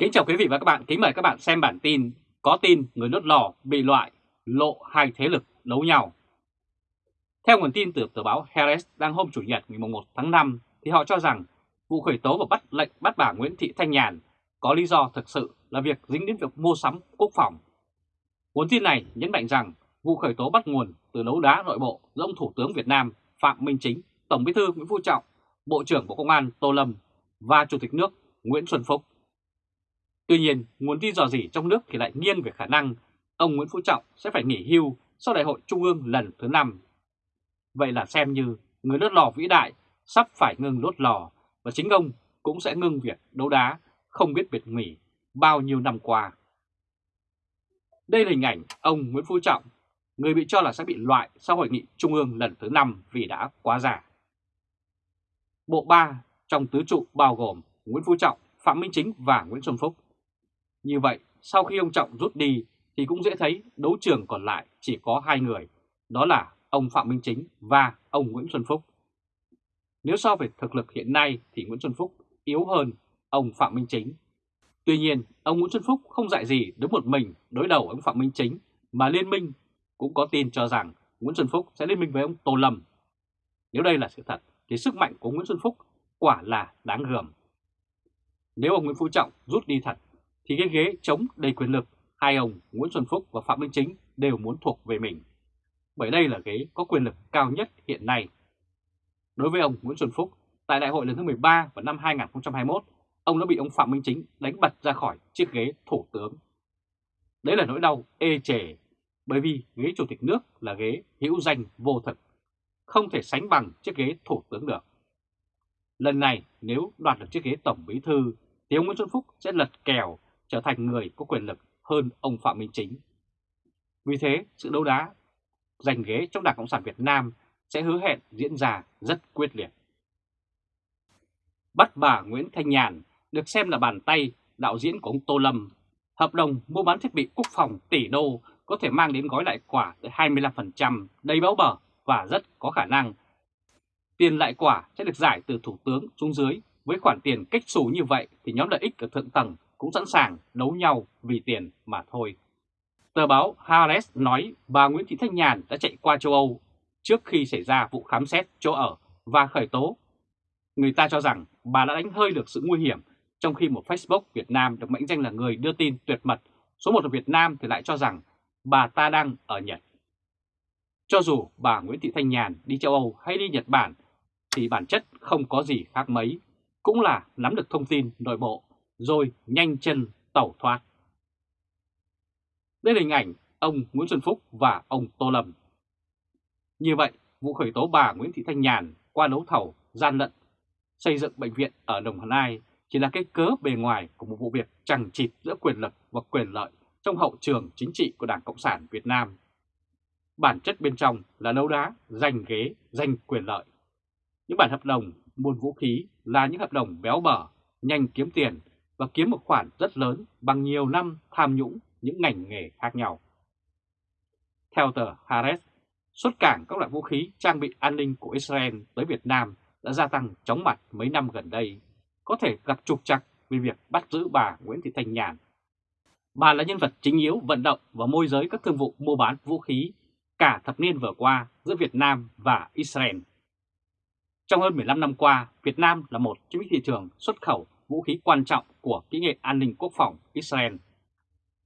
Kính chào quý vị và các bạn, kính mời các bạn xem bản tin Có tin người đốt lò bị loại, lộ hai thế lực đấu nhau Theo nguồn tin từ tờ báo Harris đang hôm Chủ nhật ngày 1 tháng 5 thì họ cho rằng vụ khởi tố và bắt lệnh bắt bà Nguyễn Thị Thanh Nhàn có lý do thực sự là việc dính đến việc mua sắm quốc phòng. Nguồn tin này nhấn mạnh rằng vụ khởi tố bắt nguồn từ đấu đá nội bộ giữa ông Thủ tướng Việt Nam Phạm Minh Chính, Tổng bí thư Nguyễn Phú Trọng, Bộ trưởng Bộ Công an Tô Lâm và Chủ tịch nước Nguyễn Xuân Phúc. Tuy nhiên, nguồn tin dò dỉ trong nước thì lại nghiêng về khả năng ông Nguyễn Phú Trọng sẽ phải nghỉ hưu sau đại hội Trung ương lần thứ 5. Vậy là xem như người đốt lò vĩ đại sắp phải ngừng đốt lò và chính ông cũng sẽ ngưng việc đấu đá không biết biệt nghỉ bao nhiêu năm qua. Đây là hình ảnh ông Nguyễn Phú Trọng, người bị cho là sẽ bị loại sau hội nghị Trung ương lần thứ 5 vì đã quá già. Bộ 3 trong tứ trụ bao gồm Nguyễn Phú Trọng, Phạm Minh Chính và Nguyễn Xuân Phúc. Như vậy, sau khi ông Trọng rút đi thì cũng dễ thấy đấu trường còn lại chỉ có hai người, đó là ông Phạm Minh Chính và ông Nguyễn Xuân Phúc. Nếu so về thực lực hiện nay thì Nguyễn Xuân Phúc yếu hơn ông Phạm Minh Chính. Tuy nhiên, ông Nguyễn Xuân Phúc không dạy gì đứng một mình đối đầu ông Phạm Minh Chính mà liên minh cũng có tin cho rằng Nguyễn Xuân Phúc sẽ liên minh với ông Tô Lâm. Nếu đây là sự thật thì sức mạnh của Nguyễn Xuân Phúc quả là đáng gờm. Nếu ông Nguyễn Phú Trọng rút đi thật thì cái ghế chống đầy quyền lực hai ông Nguyễn Xuân Phúc và Phạm Minh Chính đều muốn thuộc về mình. Bởi đây là ghế có quyền lực cao nhất hiện nay. Đối với ông Nguyễn Xuân Phúc, tại đại hội lần thứ 13 vào năm 2021, ông đã bị ông Phạm Minh Chính đánh bật ra khỏi chiếc ghế thủ tướng. Đấy là nỗi đau ê chề, bởi vì ghế chủ tịch nước là ghế hữu danh vô thực, không thể sánh bằng chiếc ghế thủ tướng được. Lần này nếu đoạt được chiếc ghế tổng bí thư thì ông Nguyễn Xuân Phúc sẽ lật kèo trở thành người có quyền lực hơn ông Phạm Minh Chính. Vì thế, sự đấu đá giành ghế trong Đảng Cộng sản Việt Nam sẽ hứa hẹn diễn ra rất quyết liệt. Bắt bà Nguyễn Thanh Nhàn được xem là bàn tay đạo diễn của ông Tô Lâm. Hợp đồng mua bán thiết bị quốc phòng tỷ đô có thể mang đến gói lại quả tới 25%, đầy béo bở và rất có khả năng. Tiền lại quả sẽ được giải từ Thủ tướng xuống dưới. Với khoản tiền cách xù như vậy thì nhóm lợi ích ở thượng tầng cũng sẵn sàng đấu nhau vì tiền mà thôi. Tờ báo Haaretz nói bà Nguyễn Thị Thanh Nhàn đã chạy qua châu Âu trước khi xảy ra vụ khám xét chỗ ở và khởi tố. Người ta cho rằng bà đã đánh hơi được sự nguy hiểm trong khi một Facebook Việt Nam được mệnh danh là người đưa tin tuyệt mật số một ở Việt Nam thì lại cho rằng bà ta đang ở Nhật. Cho dù bà Nguyễn Thị Thanh Nhàn đi châu Âu hay đi Nhật Bản thì bản chất không có gì khác mấy, cũng là nắm được thông tin nội bộ rồi nhanh chân tẩu thoát. Đây là hình ảnh ông Nguyễn Xuân Phúc và ông Tô Lâm. Như vậy, vụ khởi tố bà Nguyễn Thị Thanh Nhàn qua đấu thầu gian lận xây dựng bệnh viện ở Đồng Nai chỉ là cái cớ bề ngoài của một vụ việc chẳng chịt giữa quyền lực và quyền lợi trong hậu trường chính trị của Đảng Cộng sản Việt Nam. Bản chất bên trong là đấu đá, giành ghế, giành quyền lợi. Những bản hợp đồng buôn vũ khí là những hợp đồng béo bở, nhanh kiếm tiền và kiếm một khoản rất lớn bằng nhiều năm tham nhũng những ngành nghề khác nhau. Theo tờ Haaretz, xuất cảng các loại vũ khí trang bị an ninh của Israel tới Việt Nam đã gia tăng chóng mặt mấy năm gần đây, có thể gặp trục trặc vì việc bắt giữ bà Nguyễn Thị Thanh Nhàn. Bà là nhân vật chính yếu vận động và môi giới các thương vụ mua bán vũ khí cả thập niên vừa qua giữa Việt Nam và Israel. Trong hơn 15 năm qua, Việt Nam là một trong những thị trường xuất khẩu vũ khí quan trọng của kỹ nghệ an ninh quốc phòng Israel.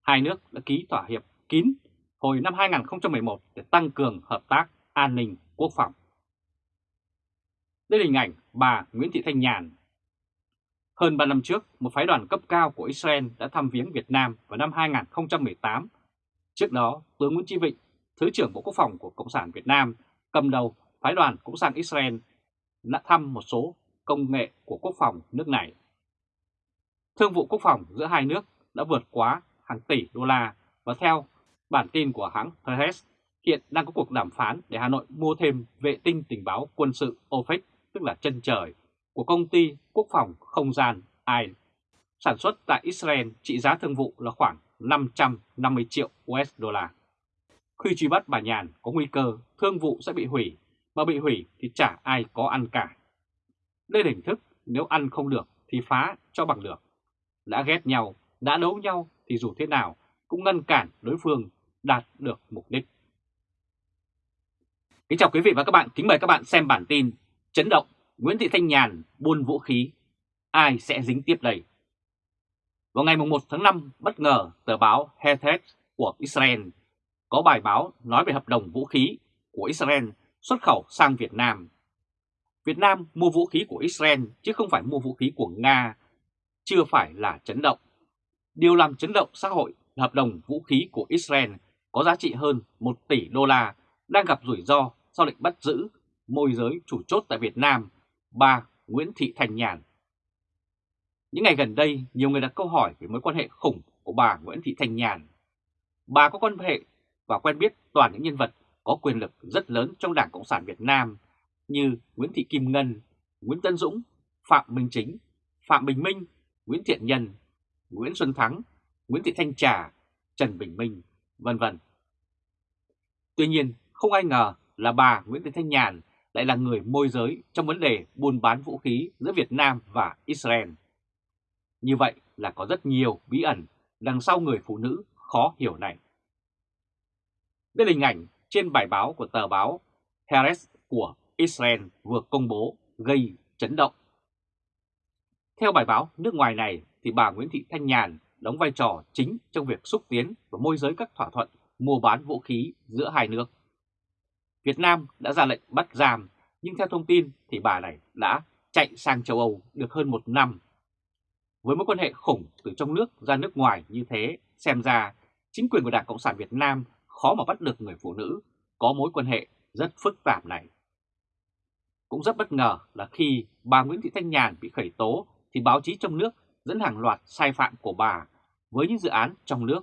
Hai nước đã ký thỏa hiệp kín hồi năm 2011 để tăng cường hợp tác an ninh quốc phòng. Đây là hình ảnh bà Nguyễn Thị Thanh Nhàn. Hơn 3 năm trước, một phái đoàn cấp cao của Israel đã thăm viếng Việt Nam vào năm 2018. Trước đó, tướng Nguyễn Chí Vịnh, Thứ trưởng Bộ Quốc phòng của Cộng sản Việt Nam, cầm đầu phái đoàn cũng sang Israel đã thăm một số công nghệ của quốc phòng nước này. Thương vụ quốc phòng giữa hai nước đã vượt quá hàng tỷ đô la và theo bản tin của hãng Haaretz, hiện đang có cuộc đàm phán để Hà Nội mua thêm vệ tinh tình báo quân sự OPEC, tức là chân trời, của công ty quốc phòng không gian AI, sản xuất tại Israel trị giá thương vụ là khoảng 550 triệu USD. Khi truy bắt bà Nhàn có nguy cơ thương vụ sẽ bị hủy, mà bị hủy thì chả ai có ăn cả. Đây là hình thức nếu ăn không được thì phá cho bằng được. Đã ghét nhau đã đấu nhau thì dù thế nào cũng ngăn cản đối phương đạt được mục đích. Kính chào quý vị và các bạn, kính mời các bạn xem bản tin Chấn động Nguyễn Thị Thanh Nhàn buôn vũ khí, ai sẽ dính tiếp đây? Vào ngày 1 tháng 5, bất ngờ tờ báo Ha'aretz của Israel có bài báo nói về hợp đồng vũ khí của Israel xuất khẩu sang Việt Nam. Việt Nam mua vũ khí của Israel chứ không phải mua vũ khí của Nga, chưa phải là chấn động. Điều làm chấn động xã hội là hợp đồng vũ khí của Israel có giá trị hơn 1 tỷ đô la đang gặp rủi ro sau lệnh bắt giữ môi giới chủ chốt tại Việt Nam, bà Nguyễn Thị Thành Nhàn. Những ngày gần đây, nhiều người đặt câu hỏi về mối quan hệ khủng của bà Nguyễn Thị Thành Nhàn. Bà có quan hệ và quen biết toàn những nhân vật có quyền lực rất lớn trong Đảng Cộng sản Việt Nam như Nguyễn Thị Kim Ngân, Nguyễn Tân Dũng, Phạm Minh Chính, Phạm Bình Minh, Nguyễn Thiện Nhân, Nguyễn Xuân Thắng, Nguyễn Thị Thanh Trà, Trần Bình Minh, vân vân. Tuy nhiên, không ai ngờ là bà Nguyễn Thị Thanh Nhàn lại là người môi giới trong vấn đề buôn bán vũ khí giữa Việt Nam và Israel. Như vậy là có rất nhiều bí ẩn đằng sau người phụ nữ khó hiểu này. Đây là hình ảnh trên bài báo của tờ báo Haaretz của Israel vừa công bố gây chấn động. Theo bài báo nước ngoài này thì bà Nguyễn Thị Thanh Nhàn đóng vai trò chính trong việc xúc tiến và môi giới các thỏa thuận mua bán vũ khí giữa hai nước. Việt Nam đã ra lệnh bắt giam, nhưng theo thông tin thì bà này đã chạy sang châu Âu được hơn một năm. Với mối quan hệ khủng từ trong nước ra nước ngoài như thế, xem ra chính quyền của Đảng Cộng sản Việt Nam khó mà bắt được người phụ nữ có mối quan hệ rất phức tạp này. Cũng rất bất ngờ là khi bà Nguyễn Thị Thanh Nhàn bị khởi tố thì báo chí trong nước dẫn hàng loạt sai phạm của bà với những dự án trong nước.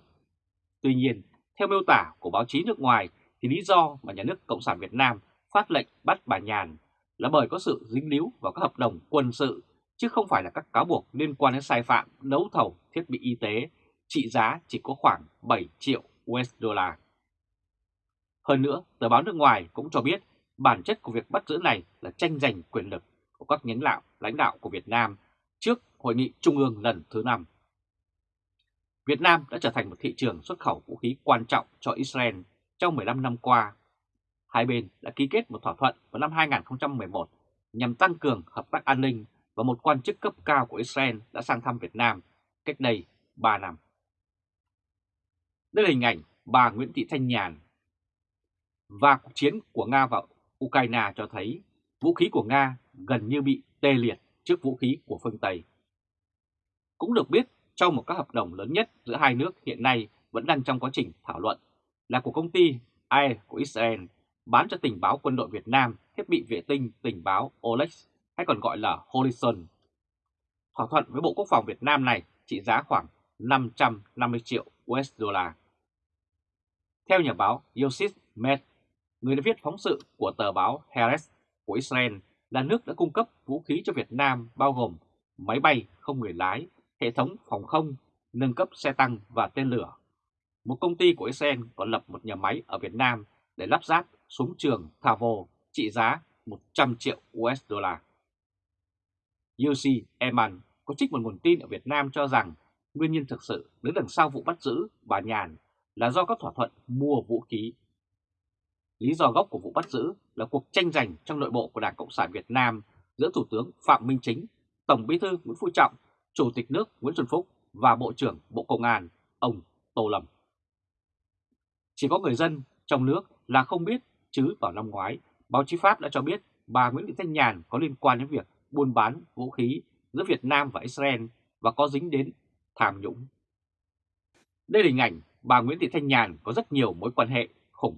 Tuy nhiên, theo miêu tả của báo chí nước ngoài thì lý do mà nhà nước Cộng sản Việt Nam phát lệnh bắt bà Nhàn là bởi có sự dính líu vào các hợp đồng quân sự chứ không phải là các cáo buộc liên quan đến sai phạm đấu thầu thiết bị y tế trị giá chỉ có khoảng 7 triệu USD. Hơn nữa, tờ báo nước ngoài cũng cho biết bản chất của việc bắt giữ này là tranh giành quyền lực của các nhánh lão lãnh đạo của Việt Nam trước Hội nghị Trung ương lần thứ 5. Việt Nam đã trở thành một thị trường xuất khẩu vũ khí quan trọng cho Israel trong 15 năm qua. Hai bên đã ký kết một thỏa thuận vào năm 2011 nhằm tăng cường hợp tác an ninh và một quan chức cấp cao của Israel đã sang thăm Việt Nam cách đây 3 năm. Đây là hình ảnh bà Nguyễn Thị Thanh Nhàn. Và cuộc chiến của Nga và Ukraine cho thấy vũ khí của Nga gần như bị tê liệt trước vũ khí của phương Tây. Cũng được biết trong một các hợp đồng lớn nhất giữa hai nước hiện nay vẫn đang trong quá trình thảo luận là của công ty AI của Israel bán cho tình báo quân đội Việt Nam thiết bị vệ tinh tình báo Olex hay còn gọi là Horizon. Thỏa thuận với Bộ Quốc phòng Việt Nam này trị giá khoảng 550 triệu USD. Theo nhà báo Yosif Med, người đã viết phóng sự của tờ báo Haaretz của Israel là nước đã cung cấp vũ khí cho Việt Nam bao gồm máy bay không người lái, hệ thống phòng không, nâng cấp xe tăng và tên lửa. Một công ty của Israel còn lập một nhà máy ở Việt Nam để lắp ráp súng trường Thavo trị giá 100 triệu USD. UC Eman có trích một nguồn tin ở Việt Nam cho rằng nguyên nhân thực sự đứng đằng sau vụ bắt giữ bà Nhàn là do các thỏa thuận mua vũ khí. Lý do gốc của vụ bắt giữ là cuộc tranh giành trong nội bộ của Đảng Cộng sản Việt Nam giữa Thủ tướng Phạm Minh Chính, Tổng Bí thư Nguyễn Phú Trọng, Chủ tịch nước Nguyễn Xuân Phúc và Bộ trưởng Bộ Công an ông Tô Lâm. Chỉ có người dân trong nước là không biết, chứ vào năm ngoái, báo chí Pháp đã cho biết bà Nguyễn Thị Thanh Nhàn có liên quan đến việc buôn bán vũ khí giữa Việt Nam và Israel và có dính đến tham nhũng. Đây là hình ảnh bà Nguyễn Thị Thanh Nhàn có rất nhiều mối quan hệ khủng.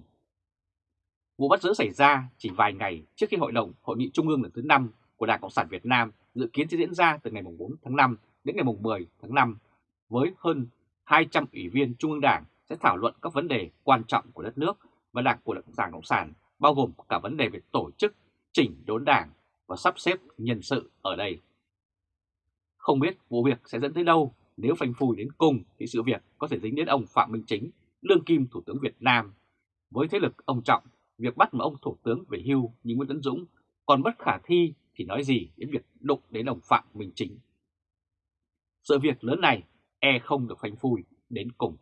Vụ bắt giữ xảy ra chỉ vài ngày trước khi Hội đồng Hội nghị Trung ương lần thứ 5 của Đảng Cộng sản Việt Nam dự kiến sẽ diễn ra từ ngày 4 tháng 5 đến ngày 10 tháng 5 với hơn 200 ủy viên Trung ương Đảng sẽ thảo luận các vấn đề quan trọng của đất nước và đảng của Đảng Cộng sản, bao gồm cả vấn đề về tổ chức, chỉnh đốn đảng và sắp xếp nhân sự ở đây. Không biết vụ việc sẽ dẫn tới đâu, nếu phanh phui đến cùng thì sự việc có thể dính đến ông Phạm Minh Chính, đương kim Thủ tướng Việt Nam. Với thế lực ông Trọng, việc bắt một ông Thủ tướng về hưu như Nguyễn Tấn Dũng, còn bất khả thi thì nói gì đến việc đụng đến đồng Phạm Minh Chính. Sự việc lớn này e không được phanh phui đến cùng.